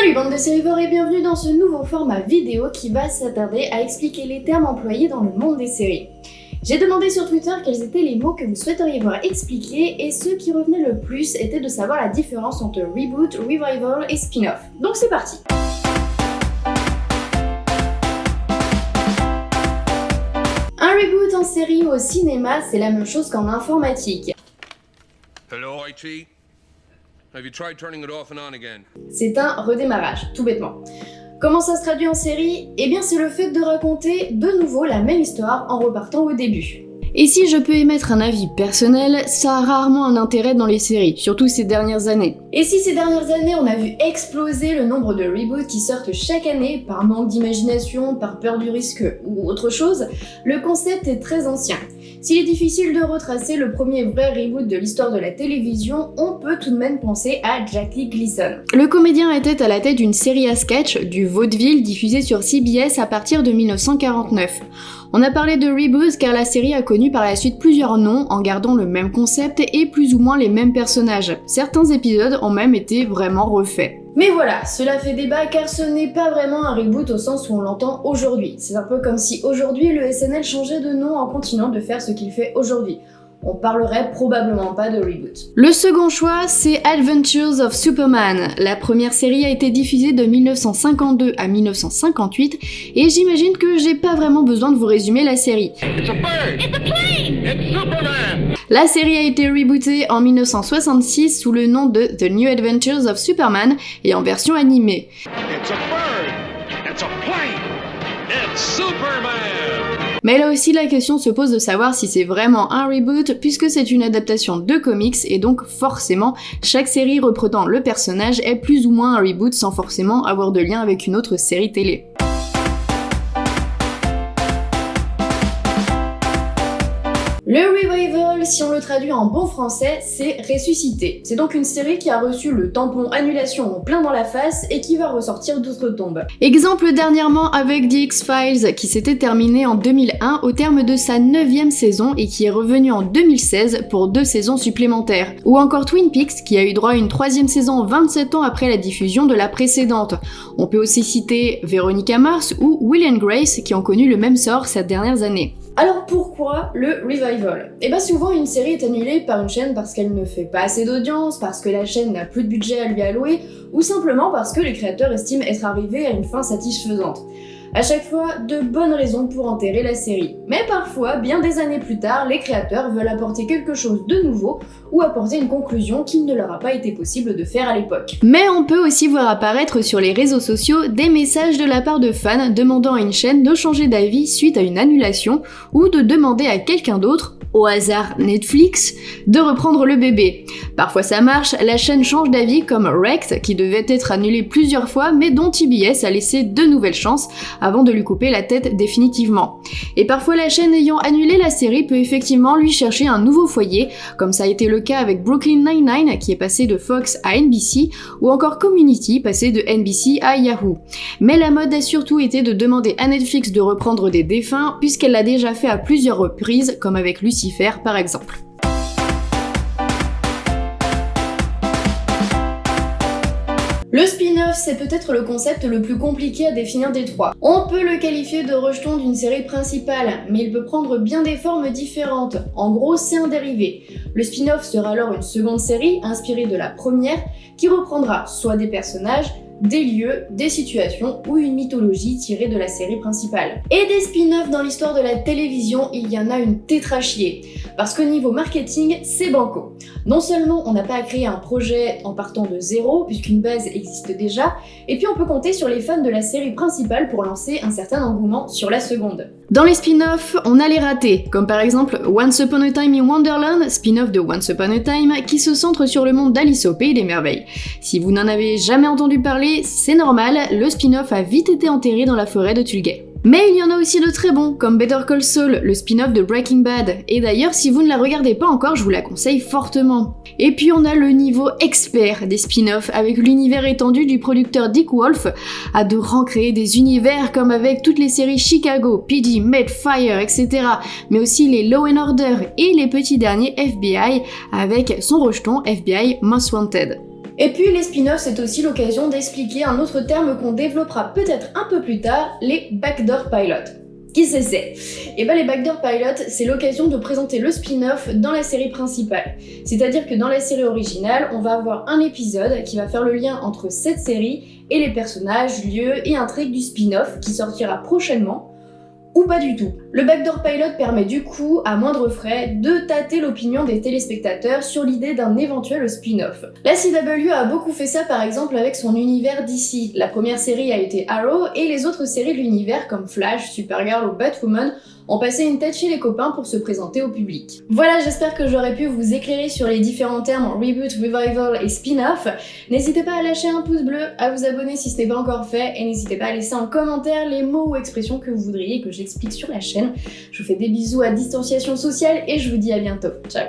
Salut bande de sérivores et bienvenue dans ce nouveau format vidéo qui va s'attarder à expliquer les termes employés dans le monde des séries. J'ai demandé sur Twitter quels étaient les mots que vous souhaiteriez voir expliqués et ceux qui revenaient le plus étaient de savoir la différence entre reboot, revival et spin-off. Donc c'est parti Un reboot en série ou au cinéma, c'est la même chose qu'en informatique. Hello, IT? C'est un redémarrage, tout bêtement. Comment ça se traduit en série? Eh bien c'est le fait de raconter de nouveau la même histoire en repartant au début. Et si je peux émettre un avis personnel, ça a rarement un intérêt dans les séries, surtout ces dernières années. Et si ces dernières années on a vu exploser le nombre de reboots qui sortent chaque année par manque d'imagination, par peur du risque ou autre chose, le concept est très ancien. S'il est difficile de retracer le premier vrai reboot de l'histoire de la télévision, on peut tout de même penser à Jackie Gleason. Le comédien était à la tête d'une série à sketch du vaudeville diffusée sur CBS à partir de 1949. On a parlé de reboot car la série a connu par la suite plusieurs noms en gardant le même concept et plus ou moins les mêmes personnages. Certains épisodes ont même été vraiment refaits. Mais voilà, cela fait débat car ce n'est pas vraiment un reboot au sens où on l'entend aujourd'hui. C'est un peu comme si aujourd'hui le SNL changeait de nom en continuant de faire ce qu'il fait aujourd'hui on parlerait probablement pas de reboot. Le second choix, c'est Adventures of Superman. La première série a été diffusée de 1952 à 1958 et j'imagine que j'ai pas vraiment besoin de vous résumer la série. La série a été rebootée en 1966 sous le nom de The New Adventures of Superman et en version animée. Mais là aussi la question se pose de savoir si c'est vraiment un reboot puisque c'est une adaptation de comics et donc forcément chaque série reprenant le personnage est plus ou moins un reboot sans forcément avoir de lien avec une autre série télé. Le revival, si on le traduit en bon français, c'est ressusciter. C'est donc une série qui a reçu le tampon annulation en plein dans la face et qui va ressortir d'outre-tombe. Exemple dernièrement avec The X-Files qui s'était terminé en 2001 au terme de sa 9 saison et qui est revenu en 2016 pour deux saisons supplémentaires. Ou encore Twin Peaks qui a eu droit à une troisième saison 27 ans après la diffusion de la précédente. On peut aussi citer Veronica Mars ou Will Grace qui ont connu le même sort ces dernières années. Alors pourquoi le revival? Eh bien souvent une série est annulée par une chaîne parce qu'elle ne fait pas assez d'audience, parce que la chaîne n'a plus de budget à lui allouer, ou simplement parce que les créateurs estiment être arrivés à une fin satisfaisante. À chaque fois, de bonnes raisons pour enterrer la série. Mais parfois, bien des années plus tard, les créateurs veulent apporter quelque chose de nouveau ou apporter une conclusion qu'il ne leur a pas été possible de faire à l'époque. Mais on peut aussi voir apparaître sur les réseaux sociaux des messages de la part de fans demandant à une chaîne de changer d'avis suite à une annulation ou de demander à quelqu'un d'autre au hasard Netflix, de reprendre le bébé. Parfois ça marche, la chaîne change d'avis comme Wrecked qui devait être annulée plusieurs fois mais dont TBS a laissé de nouvelles chances avant de lui couper la tête définitivement. Et parfois la chaîne ayant annulé la série peut effectivement lui chercher un nouveau foyer, comme ça a été le cas avec Brooklyn Nine-Nine qui est passé de Fox à NBC, ou encore Community passé de NBC à Yahoo. Mais la mode a surtout été de demander à Netflix de reprendre des défunts puisqu'elle l'a déjà fait à plusieurs reprises comme avec Lucy par exemple. Le spin-off, c'est peut-être le concept le plus compliqué à définir des trois. On peut le qualifier de rejeton d'une série principale, mais il peut prendre bien des formes différentes. En gros, c'est un dérivé. Le spin-off sera alors une seconde série, inspirée de la première, qui reprendra soit des personnages, des lieux, des situations ou une mythologie tirée de la série principale. Et des spin-offs dans l'histoire de la télévision, il y en a une tétrachier, parce qu'au niveau marketing, c'est banco. Non seulement on n'a pas à créer un projet en partant de zéro, puisqu'une base existe déjà, et puis on peut compter sur les fans de la série principale pour lancer un certain engouement sur la seconde. Dans les spin-offs, on a les ratés, comme par exemple Once Upon a Time in Wonderland, spin-off de Once Upon a Time, qui se centre sur le monde d'Alice au Pays des Merveilles. Si vous n'en avez jamais entendu parler, c'est normal, le spin-off a vite été enterré dans la forêt de Tulgay. Mais il y en a aussi de très bons, comme Better Call Saul, le spin-off de Breaking Bad, et d'ailleurs si vous ne la regardez pas encore, je vous la conseille fortement. Et puis on a le niveau expert des spin-offs, avec l'univers étendu du producteur Dick Wolf, à de recréer des univers comme avec toutes les séries Chicago, PD, Fire, etc., mais aussi les Law and Order et les petits derniers FBI, avec son rejeton FBI Most Wanted. Et puis les spin-offs, c'est aussi l'occasion d'expliquer un autre terme qu'on développera peut-être un peu plus tard, les backdoor pilots. Qui c'est c'est? Et ben les backdoor pilots, c'est l'occasion de présenter le spin-off dans la série principale. C'est-à-dire que dans la série originale, on va avoir un épisode qui va faire le lien entre cette série et les personnages, lieux et intrigues du spin-off qui sortira prochainement, ou pas du tout. Le backdoor pilot permet du coup, à moindre frais, de tâter l'opinion des téléspectateurs sur l'idée d'un éventuel spin-off. La CW a beaucoup fait ça par exemple avec son univers d'ici. La première série a été Arrow et les autres séries de l'univers comme Flash, Supergirl ou Batwoman ont passé une tête chez les copains pour se présenter au public. Voilà, j'espère que j'aurais pu vous éclairer sur les différents termes reboot, revival et spin-off. N'hésitez pas à lâcher un pouce bleu, à vous abonner si ce n'est pas encore fait, et n'hésitez pas à laisser en commentaire les mots ou expressions que vous voudriez que j'explique sur la chaîne. Je vous fais des bisous à distanciation sociale et je vous dis à bientôt. Ciao